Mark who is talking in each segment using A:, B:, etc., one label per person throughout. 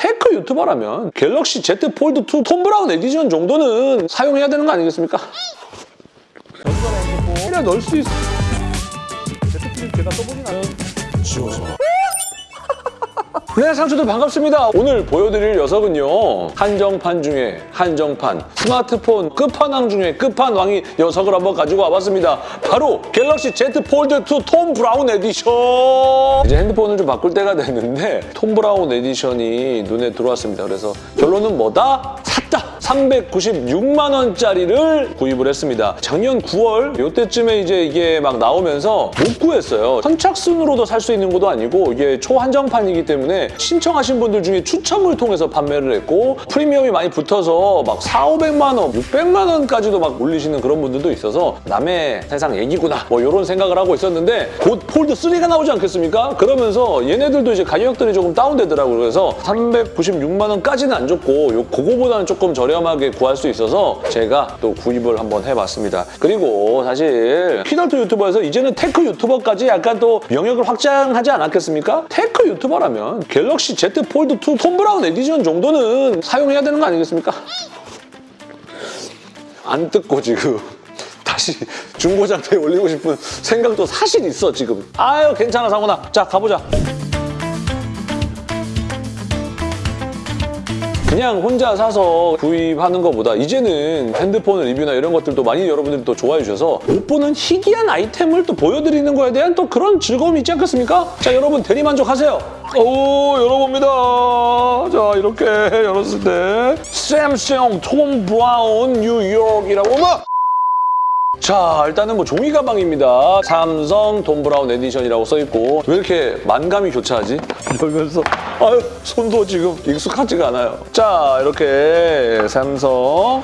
A: tech 유튜버라면 갤럭시 Z 폴드 2 톰 브라운 에디션 정도는 사용해야 되는 거 아니겠습니까? 그냥 넣을 수 있어.
B: 제트필 제가 써보진 않아요.
A: 네, 상추들 반갑습니다. 오늘 보여드릴 녀석은요. 한정판 중에 한정판, 스마트폰 끝판왕 중에 끝판왕이 녀석을 한번 가지고 와봤습니다. 바로 갤럭시 Z 폴드 2 톰 브라운 에디션! 이제 핸드폰을 좀 바꿀 때가 됐는데 톰 브라운 에디션이 눈에 들어왔습니다. 그래서 결론은 뭐다? 샀다! 396만 원짜리를 구입을 했습니다. 작년 9월 이때쯤에 이제 이게 막 나오면서 못 구했어요. 선착순으로도 살 수 있는 것도 아니고 이게 초한정판이기 때문에 신청하신 분들 중에 추첨을 통해서 판매를 했고 프리미엄이 많이 붙어서 막 4, 500만 원, 600만 원까지도 막 올리시는 그런 분들도 있어서 남의 세상 얘기구나 뭐 이런 생각을 하고 있었는데 곧 폴드 3가 나오지 않겠습니까? 그러면서 얘네들도 이제 가격들이 조금 다운되더라고요. 그래서 396만 원까지는 안요 그거보다는 조금 저렴 하게 구할 수 있어서 제가 또 구입을 한번 해봤습니다. 그리고 사실 피널트 유튜버에서 이제는 tech 유튜버까지 약간 또 영역을 확장하지 않았겠습니까? tech 유튜버라면 갤럭시 Z 폴드 2 톰 브라운 에디션 정도는 사용해야 되는 거 아니겠습니까? 안 뜯고 지금 다시 중고 상태에 올리고 싶은 생각도 사실 있어 지금. 아유 괜찮아 상훈아. 자 가보자. 그냥 혼자 사서 구입하는 것보다 이제는 핸드폰 리뷰나 이런 것들도 많이 여러분들이 또 좋아해 주셔서 못 보는 희귀한 아이템을 또 보여드리는 거에 대한 또 그런 즐거움이 있지 않겠습니까? 자 여러분 대리만족하세요. 오 열어봅니다. 자 이렇게 열었을 때 샘성 톰 브라운 뉴욕이라고 막 자 일단은 뭐 종이 가방입니다. 삼성 톰 브라운 edition이라고 써있고 왜 이렇게 만감이 교차하지? 열면서 아유 손도 지금 익숙하지가 않아요. 자 이렇게 삼성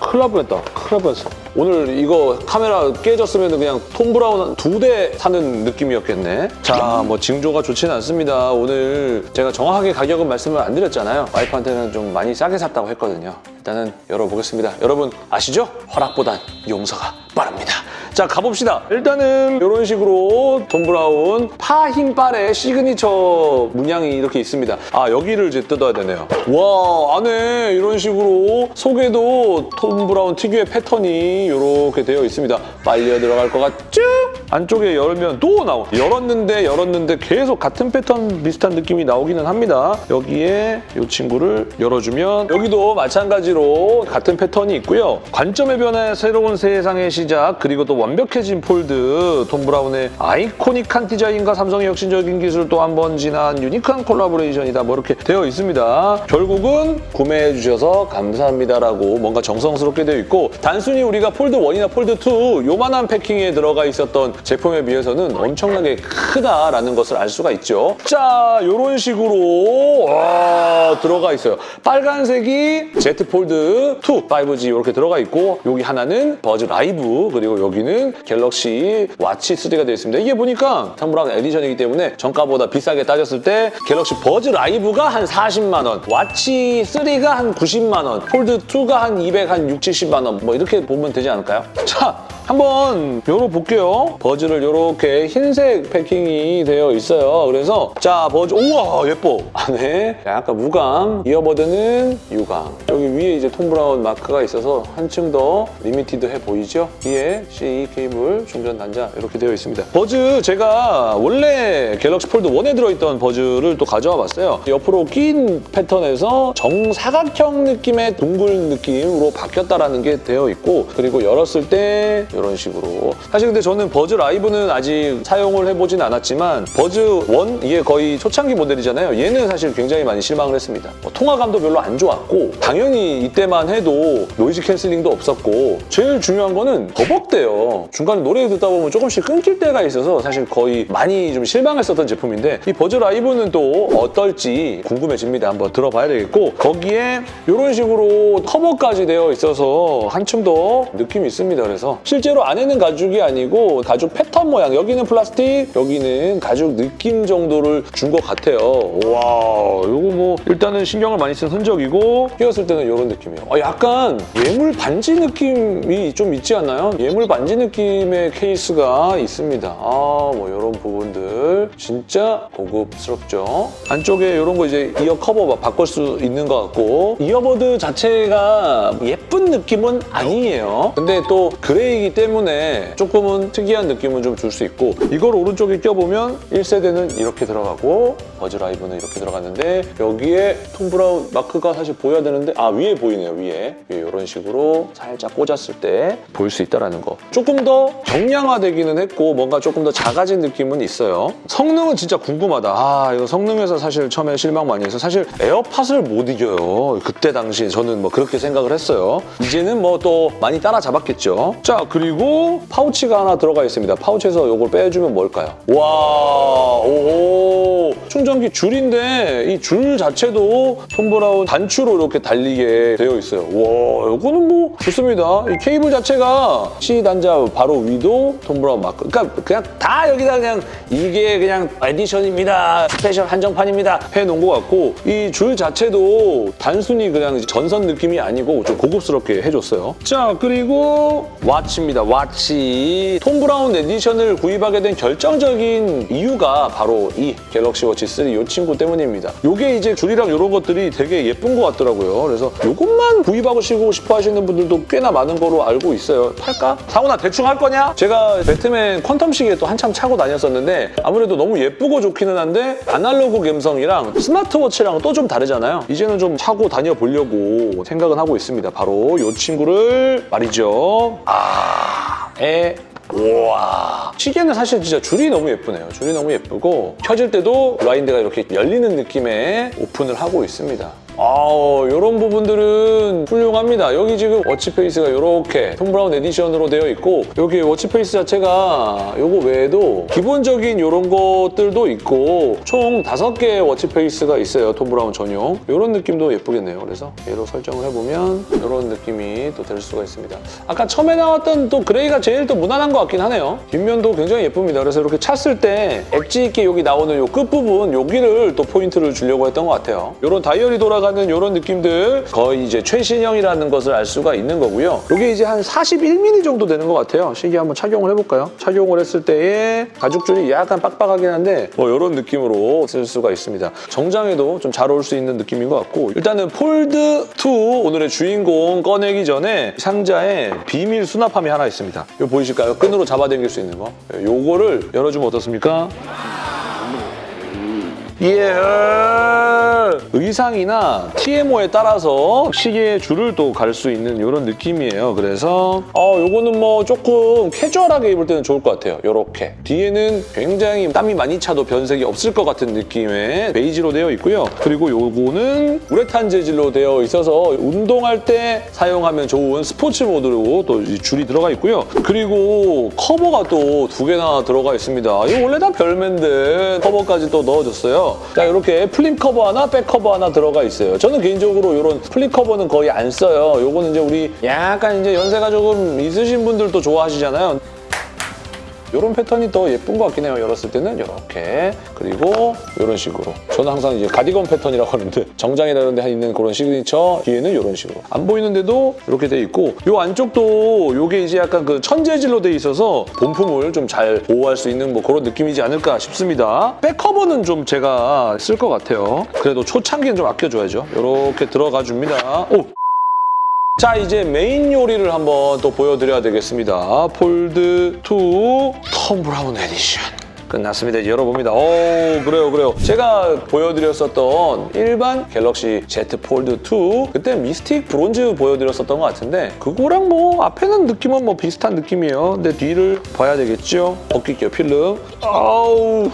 A: 큰일 날 뻔했다. 큰일 날 뻔했어. 오늘 이거 카메라 깨졌으면 그냥 톰 브라운 두 대 사는 느낌이었겠네. 자, 뭐 징조가 좋지는 않습니다. 오늘 제가 정확하게 가격은 말씀을 안 드렸잖아요. 와이프한테는 좀 많이 싸게 샀다고 했거든요. 일단은 열어보겠습니다. 여러분 아시죠? 허락보단 용서가 빠릅니다. 자, 가봅시다. 일단은 이런 식으로 톰 브라운 파 흰빨의 시그니처 문양이 이렇게 있습니다. 아, 여기를 이제 뜯어야 되네요. 와, 안에 이런 식으로 속에도 톰 브라운 특유의 패턴이 이렇게 되어 있습니다. 빨려 들어갈 것 같죠? 안쪽에 열면 또 나오. 열었는데 열었는데 계속 같은 패턴 비슷한 느낌이 나오기는 합니다. 여기에 이 친구를 열어주면 여기도 마찬가지로 같은 패턴이 있고요. 관점의 변화, 새로운 세상의 시작, 그리고 또 완벽해진 폴드, 톰 브라운의 아이코닉한 디자인과 삼성의 혁신적인 기술 또 한 번 지닌 유니크한 콜라보레이션이다 뭐 이렇게 되어 있습니다. 결국은 구매해 주셔서 감사합니다라고 뭔가 정성스럽게 되어 있고 단순히 우리가 폴드 1이나 폴드 2 요만한 패킹에 들어가 있었던 제품에 비해서는 엄청나게 크다라는 것을 알 수가 있죠. 자, 이런 식으로 와, 들어가 있어요. 빨간색이 Z 폴드 2 5G 이렇게 들어가 있고 여기 하나는 버즈 라이브 그리고 여기는 갤럭시 와치 3가 되어 있습니다. 이게 보니까 톰브라운 edition이기 때문에 정가보다 비싸게 따졌을 때 갤럭시 버즈 라이브가 한 40만 원, 와치 3가 한 90만 원, 폴드 2가 한 200, 한 6, 70만 원 뭐 이렇게 보면 되지 않을까요? 자, 한번 열어볼게요. 버즈를 이렇게 흰색 패킹이 되어 있어요. 그래서 자 버즈 우와 예뻐. 안에 약간 무광, earbud는 유광. 여기 위에 이제 톰 브라운 마크가 있어서 한층 더 limited해 보이죠? 뒤에 C 케이블 충전 단자 이렇게 되어 있습니다. 버즈 제가 원래 갤럭시 폴드 1에 들어있던 버즈를 또 가져와 봤어요. 옆으로 긴 패턴에서 정사각형 느낌의 둥글 느낌으로 바뀌었다라는 게 되어 있고 그리고 열었을 때 이런 식으로. 사실 근데 저는 버즈 라이브는 아직 사용을 해보진 않았지만 버즈 1 이게 거의 초창기 모델이잖아요. 얘는 사실 굉장히 많이 실망을 했습니다. 뭐 통화감도 별로 안 좋았고 당연히 이때만 해도 noise cancelling도 없었고 제일 중요한 거는 버벅대요. 중간에 노래 듣다 보면 조금씩 끊길 때가 있어서 사실 거의 많이 좀 실망했었던 제품인데 이 버즈 라이브는 또 어떨지 궁금해집니다. 한번 들어봐야 되겠고 거기에 이런 식으로 커버까지 되어 있어서 한층 더 느낌이 있습니다. 그래서 실제 실제로 안에는 가죽이 아니고 가죽 패턴 모양 여기는 플라스틱 여기는 가죽 느낌 정도를 준 것 같아요. 와 이거 뭐 일단은 신경을 많이 쓴 흔적이고 끼웠을 때는 이런 느낌이에요. 아, 약간 예물 반지 느낌이 좀 있지 않나요? 예물 반지 느낌의 케이스가 있습니다. 아뭐 이런 부분들 진짜 고급스럽죠. 안쪽에 이런 거 이제 이어 커버 바꿀 수 있는 것 같고 earbud 자체가 예쁜 느낌은 아니에요. 근데 또 그레이이기 때문에 조금은 특이한 느낌은 좀 줄 수 있고 이걸 오른쪽에 껴보면 1세대는 이렇게 들어가고 버즈라이브는 이렇게 들어갔는데 여기에 톰 브라운 마크가 사실 보여야 되는데 아 위에 보이네요 위에. 이런 식으로 살짝 꽂았을 때 보일 수 있다는 거. 조금 더 경량화되기는 했고 뭔가 조금 더 작아진 느낌은 있어요. 성능은 진짜 궁금하다. 아 이거 성능에서 사실 처음에 실망 많이 해서 사실 에어팟을 못 이겨요. 그때 당시에 저는 뭐 그렇게 생각을 했어요. 이제는 뭐 또 많이 따라잡았겠죠. 자 그리고 파우치가 하나 들어가 있습니다 파우치에서 이걸 빼주면 뭘까요 와 오, 충전기 줄인데 이 줄 자체도 톰 브라운 단추로 이렇게 달리게 되어 있어요. 와, 이거는 뭐 좋습니다. 이 케이블 자체가 C 단자 바로 위도 톰 브라운 마크. 그러니까 그냥 다 여기다 그냥 이게 그냥 edition입니다. 스페셜 한정판입니다. 해놓은 것 같고 이 줄 자체도 단순히 그냥 전선 느낌이 아니고 좀 고급스럽게 해줬어요. 자, 그리고 와치입니다. 와치. 톰 브라운 edition을 구입하게 된 결정적인 이유가 바로 이 갤럭시 워치 3 이 친구 때문입니다. 요게 이제 줄이랑 이런 것들이 되게 예쁜 것 같더라고요. 그래서 요것만 구입하고 싶고 싶어 하시는 분들도 꽤나 많은 거로 알고 있어요. 팔까? 상훈아 대충 할 거냐? 제가 배트맨 퀀텀 시계 또 한참 차고 다녔었는데 아무래도 너무 예쁘고 좋기는 한데 아날로그 감성이랑 스마트워치랑 또 좀 다르잖아요. 이제는 좀 차고 다녀보려고 생각은 하고 있습니다. 바로 이 친구를 말이죠. 아, 에 우와. 시계는 사실 진짜 줄이 너무 예쁘네요. 줄이 너무 예쁘고 켜질 때도 블라인드가 이렇게 열리는 느낌의 오픈을 하고 있습니다 아 이런 부분들은 훌륭합니다. 여기 지금 watch face가 이렇게 톰 브라운 edition으로 되어 있고 여기 watch face 자체가 이거 외에도 기본적인 이런 것들도 있고 총 다섯 개의 watch face가 있어요. 톰 브라운 전용. 이런 느낌도 예쁘겠네요. 그래서 얘로 설정을 해보면 이런 느낌이 또 될 수가 있습니다. 아까 처음에 나왔던 또 gray가 제일 또 무난한 것 같긴 하네요. 뒷면도 굉장히 예쁩니다. 그래서 이렇게 찼을 때 엣지 있게 여기 나오는 이 끝부분 여기를 또 포인트를 주려고 했던 것 같아요. 이런 다이얼이 돌아가는 이런 느낌들 거의 이제 최신형이라는 것을 알 수가 있는 거고요. 이게 이제 한 41mm 정도 되는 것 같아요. 시계 한번 착용을 해볼까요? 착용을 했을 때의 가죽줄이 약간 빡빡하긴 한데 뭐 이런 느낌으로 쓸 수가 있습니다. 정장에도 좀 잘 어울릴 수 있는 느낌인 것 같고 일단은 폴드2 오늘의 주인공 꺼내기 전에 상자에 비밀 수납함이 하나 있습니다. 이거 보이실까요? 끈으로 잡아당길 수 있는 거. 요거를 열어주면 어떻습니까? 예. 의상이나 TPO에 따라서 시계의 줄을 또 갈 수 있는 이런 느낌이에요. 그래서 어 요거는 뭐 조금 캐주얼하게 입을 때는 좋을 것 같아요. 요렇게. 뒤에는 굉장히 땀이 많이 차도 변색이 없을 것 같은 느낌의 베이지로 되어 있고요. 그리고 요거는 우레탄 재질로 되어 있어서 운동할 때 사용하면 좋은 스포츠 모드로 또 이 줄이 들어가 있고요. 그리고 커버가 또 두 개나 들어가 있습니다. 이거 원래 다 별매인데 커버까지 또 넣어줬어요. 자 이렇게 flip cover 하나, back cover 하나 들어가 있어요. 저는 개인적으로 이런 flip cover는 거의 안 써요. 요거는 이제 우리 약간 이제 연세가 조금 있으신 분들도 좋아하시잖아요. 이런 패턴이 더 예쁜 것 같긴 해요. 열었을 때는 이렇게 그리고 이런 식으로 저는 항상 이제 가디건 패턴이라고 하는데 정장이나 이런 데 있는 그런 시그니처 뒤에는 이런 식으로 안 보이는데도 이렇게 돼 있고 이 안쪽도 이게 이제 약간 그 천재질로 돼 있어서 본품을 좀 잘 보호할 수 있는 뭐 그런 느낌이지 않을까 싶습니다. back cover는 좀 제가 쓸 것 같아요. 그래도 초창기는 좀 아껴줘야죠. 이렇게 들어가 줍니다. 오! 자 이제 메인 요리를 한번 또 보여드려야 되겠습니다. 폴드 2 톰 브라운 에디션. 끝났습니다. 이제 열어봅니다. 오 그래요 그래요. 제가 보여드렸었던 일반 갤럭시 Z 폴드 2 그때 미스틱 브론즈 보여드렸었던 것 같은데 그거랑 뭐 앞에는 느낌은 뭐 비슷한 느낌이에요. 근데 뒤를 봐야 되겠죠. 벗길게요 필름. 아우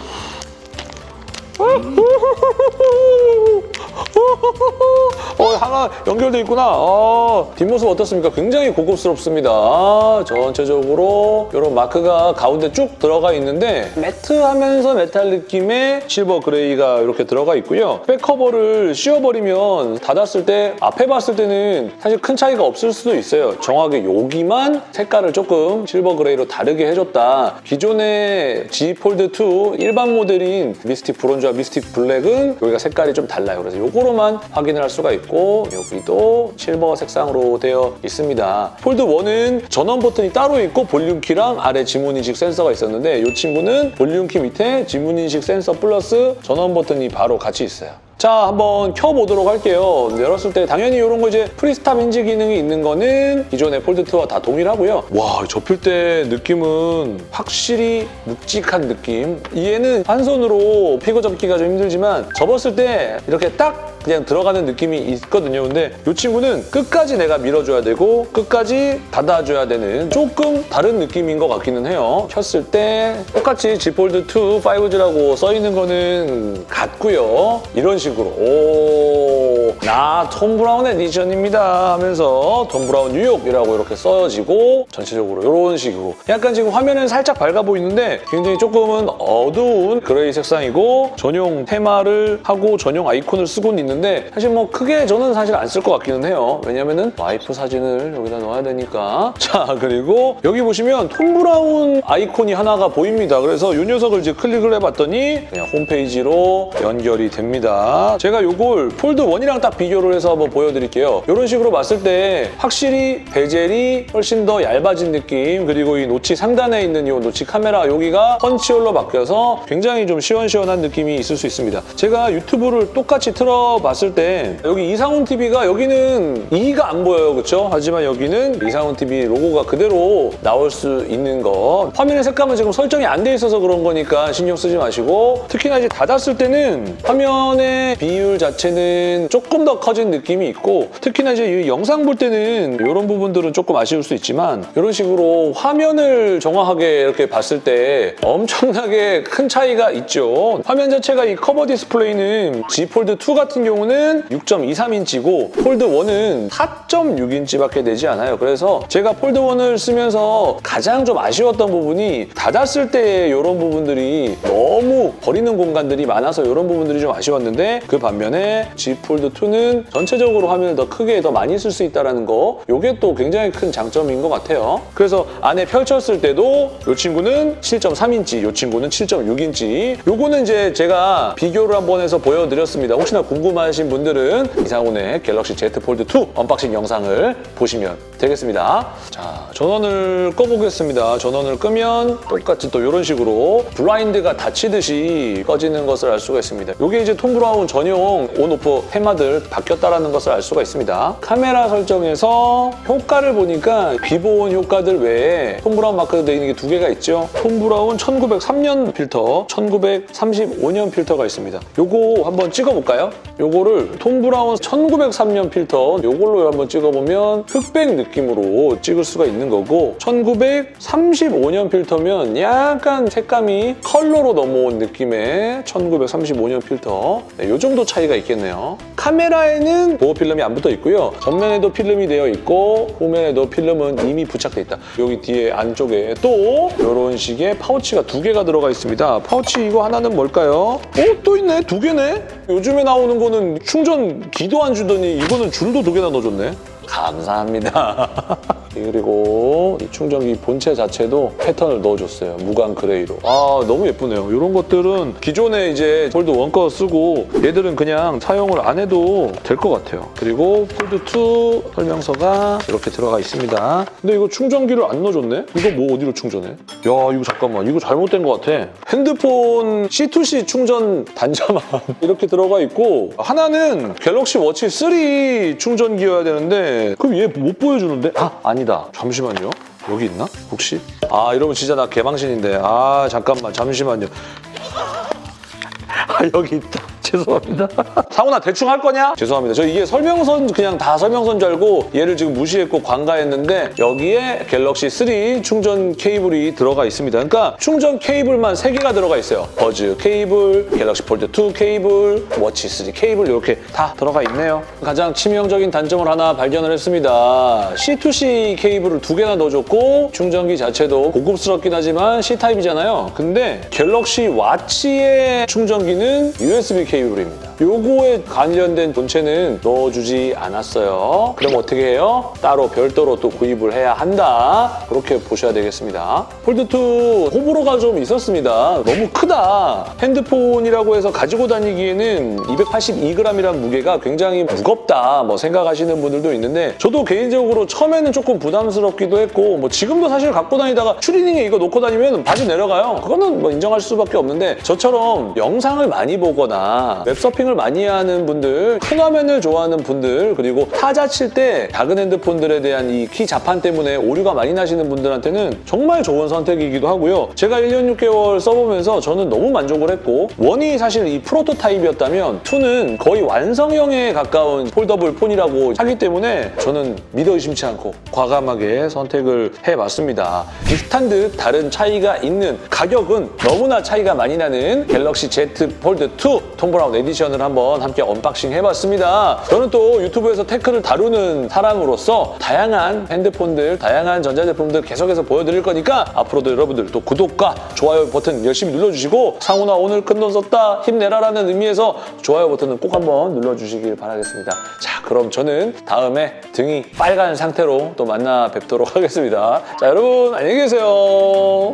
A: 어, 하나 연결돼 있구나. 어, 뒷모습 어떻습니까? 굉장히 고급스럽습니다. 전체적으로 이런 마크가 가운데 쭉 들어가 있는데 matte하면서 메탈 느낌의 silver gray가 이렇게 들어가 있고요. back cover를 씌워버리면 닫았을 때 앞에 봤을 때는 사실 큰 차이가 없을 수도 있어요. 정확히 여기만 색깔을 조금 silver gray로 다르게 해줬다. 기존의 Z 폴드 2 일반 모델인 미스틱 브론즈와 미스틱 블랙은 여기가 색깔이 좀 달라요. 그래서 이거로만 확인을 할 수가 있고 여기도 실버 색상으로 되어 있습니다. 폴드 1은 전원 버튼이 따로 있고 볼륨 키랑 아래 지문 인식 센서가 있었는데 이 친구는 볼륨 키 밑에 지문 인식 센서 플러스 전원 버튼이 바로 같이 있어요. 자, 한번 켜보도록 할게요. 열었을 때 당연히 이런 거 이제 free stop hinge 기능이 있는 거는 기존의 폴드2와 다 동일하고요. 와, 접힐 때 느낌은 확실히 묵직한 느낌. 얘는 한 손으로 피고 접기가 좀 힘들지만 접었을 때 이렇게 딱 그냥 들어가는 느낌이 있거든요. 근데 이 친구는 끝까지 내가 밀어줘야 되고 끝까지 닫아줘야 되는 조금 다른 느낌인 것 같기는 해요. 켰을 때 똑같이 Z 폴드 2 5G라고 써 있는 거는 같고요. 이런 식으로 오, 나 톰 브라운 edition입니다 하면서 톰 브라운 뉴욕이라고 이렇게 써지고 전체적으로 이런 식으로 약간 지금 화면은 살짝 밝아 보이는데 굉장히 조금은 어두운 gray 색상이고 전용 테마를 하고 전용 아이콘을 쓰고는 있는데 사실 뭐 크게 저는 사실 안 쓸 것 같기는 해요. 왜냐면은 와이프 사진을 여기다 넣어야 되니까. 자 그리고 여기 보시면 톰 브라운 아이콘이 하나가 보입니다. 그래서 이 녀석을 이제 클릭을 해봤더니 그냥 홈페이지로 연결이 됩니다. 제가 이걸 폴드 1이랑 딱 비교를 해서 한번 보여드릴게요. 이런 식으로 봤을 때 확실히 bezel이 훨씬 더 얇아진 느낌 그리고 이 notch 상단에 있는 이 notch 카메라 여기가 punch hole로 바뀌어서 굉장히 좀 시원시원한 느낌이 있을 수 있습니다. 제가 유튜브를 똑같이 틀어 봤을 때 여기 이상훈 TV가 여기는 이가 안 보여요. 그렇죠? 하지만 여기는 이상훈 TV 로고가 그대로 나올 수 있는 거 화면의 색감은 지금 설정이 안 돼 있어서 그런 거니까 신경 쓰지 마시고 특히나 이제 닫았을 때는 화면의 비율 자체는 조금 더 커진 느낌이 있고 특히나 이제 이 영상 볼 때는 이런 부분들은 조금 아쉬울 수 있지만 이런 식으로 화면을 정확하게 이렇게 봤을 때 엄청나게 큰 차이가 있죠. 화면 자체가 이 cover display는 Z 폴드 2 같은 경우는 6.23인치고 폴드 1은 4.6인치밖에 되지 않아요. 그래서 제가 폴드 1을 쓰면서 가장 좀 아쉬웠던 부분이 닫았을 때 이런 부분들이 너무 버리는 공간들이 많아서 이런 부분들이 좀 아쉬웠는데 그 반면에 Z 폴드 2는 전체적으로 화면을 더 크게 더 많이 쓸 수 있다는 거 이게 또 굉장히 큰 장점인 것 같아요. 그래서 안에 펼쳤을 때도 이 친구는 7.3인치, 이 친구는 7.6인치 요거는 이제 제가 비교를 한번 해서 보여드렸습니다. 혹시나 궁금하신 분들은 이상훈의 갤럭시 Z 폴드 2 unboxing 영상을 보시면 되겠습니다. 자, 전원을 꺼보겠습니다. 전원을 끄면 똑같이 또 이런 식으로 블라인드가 닫히듯이 꺼지는 것을 알 수가 있습니다. 이게 이제 톰 브라운 전용 on off 테마들 바뀌었다는 것을 알 수가 있습니다. 카메라 설정에서 효과를 보니까 기본 효과들 외에 톰 브라운 마크가 되어 있는 게 두 개가 있죠. 톰 브라운 1903년 필터, 1935년 필터가 있습니다. 요거 한번 찍어볼까요? 요거를 톰 브라운 1903년 필터 요걸로 한번 찍어보면 흑백 느낌으로 찍을 수가 있는 거고 1935년 필터면 약간 색감이 컬러로 넘어온 느낌의 1935년 필터 네, 요 정도 차이가 있겠네요. 카메라에는 보호 필름이 안 붙어 있고요. 전면에도 필름이 되어 있고 후면에도 필름은 이미 부착돼 있다. 여기 뒤에 안쪽에 또 이런 식의 파우치가 두 개가 들어가 있습니다. 파우치 이거 하나는 뭘까요? 어? 또 있네? 두 개네? 요즘에 나오는 거는 충전 기도 안 주더니 이거는 줄도 두 개나 넣어줬네. 감사합니다. 그리고 이 충전기 본체 자체도 패턴을 넣어줬어요. 무광 gray로. 아 너무 예쁘네요. 이런 것들은 기존에 이제 폴드 one 거 쓰고 얘들은 그냥 사용을 안 해도 될 것 같아요. 그리고 폴드2 설명서가 이렇게 들어가 있습니다. 근데 이거 충전기를 안 넣어줬네? 이거 뭐 어디로 충전해? 야 이거 잠깐만 이거 잘못된 것 같아. 핸드폰 C2C 충전 단자만 이렇게 들어가 있고 하나는 갤럭시 워치 3 충전기여야 되는데 그럼 얘 못 보여주는데? 아 아니 다. 잠시만요. 여기 있나? 혹시? 아 이러면 진짜 나 개망신인데. 아 잠깐만 잠시만요. 아 여기 있다. 죄송합니다. 상훈아 대충 할 거냐? 죄송합니다. 저 이게 설명서인 그냥 다 설명서인 줄 알고 얘를 지금 무시했고 간과했는데 여기에 갤럭시 3 충전 케이블이 들어가 있습니다. 그러니까 충전 케이블만 3개가 들어가 있어요. 버즈 케이블, 갤럭시 폴드 2 케이블, 워치 3 케이블 이렇게 다 들어가 있네요. 가장 치명적인 단점을 하나 발견을 했습니다. C2C 케이블을 두 개나 넣어줬고 충전기 자체도 고급스럽긴 하지만 C타입이잖아요. 근데 갤럭시 워치의 충전기는 USB 케이블 입니다. 요거에 관련된 본체는 넣어주지 않았어요. 그럼 어떻게 해요? 따로 별도로 또 구입을 해야 한다. 그렇게 보셔야 되겠습니다. 폴드2 호불호가 좀 있었습니다. 너무 크다. 핸드폰이라고 해서 가지고 다니기에는 282g이라는 무게가 굉장히 무겁다. 뭐 생각하시는 분들도 있는데 저도 개인적으로 처음에는 조금 부담스럽기도 했고 뭐 지금도 사실 갖고 다니다가 추리닝에 이거 놓고 다니면 바지 내려가요. 그거는 뭐 인정할 수밖에 없는데 저처럼 영상을 많이 보거나 웹서핑 을 많이 하는 분들, 큰 화면을 좋아하는 분들 그리고 타자 칠 때 작은 핸드폰들에 대한 이 키 자판 때문에 오류가 많이 나시는 분들한테는 정말 좋은 선택이기도 하고요. 제가 1년 6개월 써보면서 저는 너무 만족을 했고 one이 사실 이 프로토타입이었다면 2는 거의 완성형에 가까운 foldable 폰이라고 하기 때문에 저는 믿어 의심치 않고 과감하게 선택을 해봤습니다. 비슷한 듯 다른 차이가 있는 가격은 너무나 차이가 많이 나는 갤럭시 Z 폴드 2 톰 브라운 edition을 한번 함께 unboxing 해봤습니다. 저는 또 유튜브에서 tech를 다루는 사람으로서 다양한 핸드폰들, 다양한 전자제품들 계속해서 보여드릴 거니까 앞으로도 여러분들 또 구독과 좋아요 버튼 열심히 눌러주시고 상훈아 오늘 큰 돈 썼다 힘내라라는 의미에서 좋아요 버튼은 꼭 한번 눌러주시길 바라겠습니다. 자 그럼 저는 다음에 등이 빨간 상태로 또 만나 뵙도록 하겠습니다. 자 여러분 안녕히 계세요.